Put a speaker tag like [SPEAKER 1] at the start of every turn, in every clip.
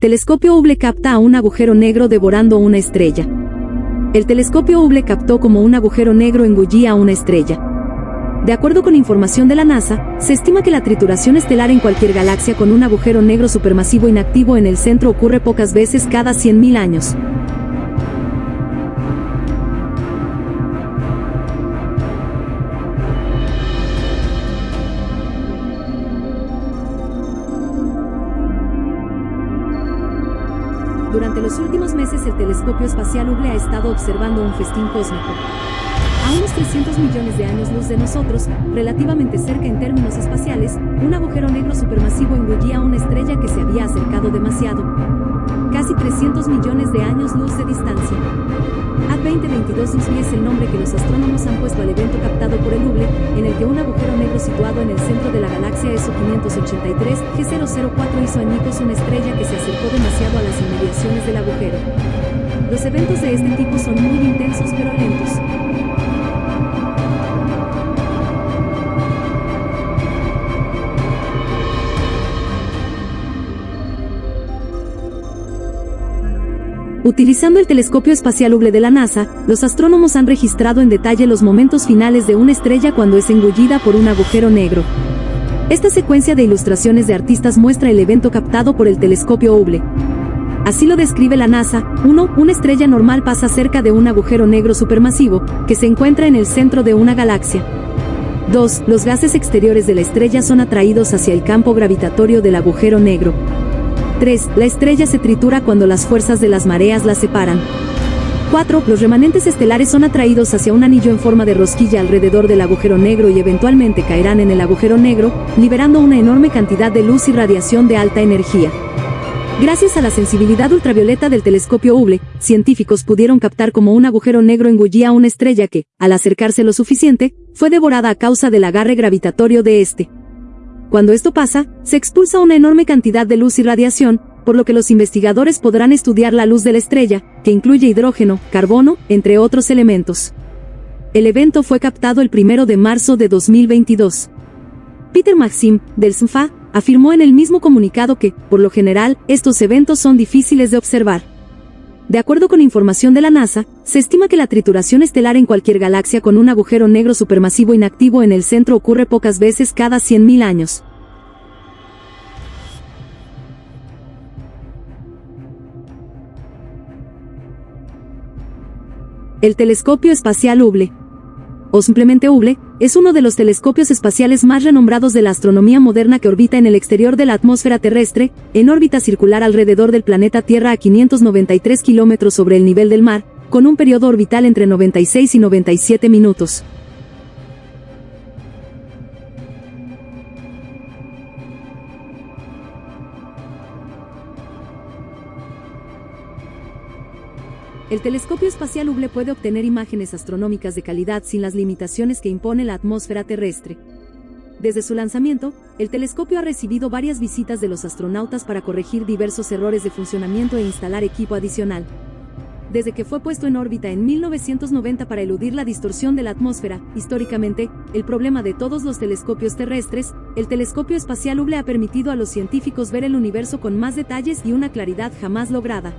[SPEAKER 1] Telescopio Hubble capta a un agujero negro devorando una estrella. El telescopio Hubble captó como un agujero negro engullía a una estrella. De acuerdo con información de la NASA, se estima que la trituración estelar en cualquier galaxia con un agujero negro supermasivo inactivo en el centro ocurre pocas veces cada 100.000 años. Durante los últimos meses el telescopio espacial Hubble ha estado observando un festín cósmico. A unos 300 millones de años luz de nosotros, relativamente cerca en términos espaciales, un agujero negro supermasivo engullía a una estrella que se había acercado demasiado. Casi 300 millones de años luz de distancia. A2022 es el nombre que los astrónomos han puesto al evento captado por el Hubble, en el que un agujero negro situado en el centro de la galaxia ESO 583 G004 hizo añicos una estrella que se acercó demasiado a las inmediaciones del agujero. Los eventos de este tipo son muy intensos pero lentos. Utilizando el telescopio espacial Hubble de la NASA, los astrónomos han registrado en detalle los momentos finales de una estrella cuando es engullida por un agujero negro. Esta secuencia de ilustraciones de artistas muestra el evento captado por el telescopio Hubble. Así lo describe la NASA. 1. Una estrella normal pasa cerca de un agujero negro supermasivo, que se encuentra en el centro de una galaxia. 2. Los gases exteriores de la estrella son atraídos hacia el campo gravitatorio del agujero negro. 3. La estrella se tritura cuando las fuerzas de las mareas la separan. 4. Los remanentes estelares son atraídos hacia un anillo en forma de rosquilla alrededor del agujero negro y eventualmente caerán en el agujero negro, liberando una enorme cantidad de luz y radiación de alta energía. Gracias a la sensibilidad ultravioleta del telescopio Hubble, científicos pudieron captar como un agujero negro engullía a una estrella que, al acercarse lo suficiente, fue devorada a causa del agarre gravitatorio de este. Cuando esto pasa, se expulsa una enorme cantidad de luz y radiación, por lo que los investigadores podrán estudiar la luz de la estrella, que incluye hidrógeno, carbono, entre otros elementos. El evento fue captado el 1 de marzo de 2022. Peter Maxim, del SNFA, afirmó en el mismo comunicado que, por lo general, estos eventos son difíciles de observar. De acuerdo con información de la NASA, se estima que la trituración estelar en cualquier galaxia con un agujero negro supermasivo inactivo en el centro ocurre pocas veces cada 100.000 años. El telescopio espacial Hubble, o simplemente Hubble, es uno de los telescopios espaciales más renombrados de la astronomía moderna que orbita en el exterior de la atmósfera terrestre, en órbita circular alrededor del planeta Tierra a 593 kilómetros sobre el nivel del mar, con un periodo orbital entre 96 y 97 minutos. El telescopio espacial Hubble puede obtener imágenes astronómicas de calidad sin las limitaciones que impone la atmósfera terrestre. Desde su lanzamiento, el telescopio ha recibido varias visitas de los astronautas para corregir diversos errores de funcionamiento e instalar equipo adicional. Desde que fue puesto en órbita en 1990 para eludir la distorsión de la atmósfera, históricamente, el problema de todos los telescopios terrestres, el telescopio espacial Hubble ha permitido a los científicos ver el universo con más detalles y una claridad jamás lograda.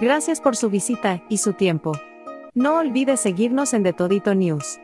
[SPEAKER 2] Gracias por su visita y su tiempo. No olvide seguirnos en The Todito News.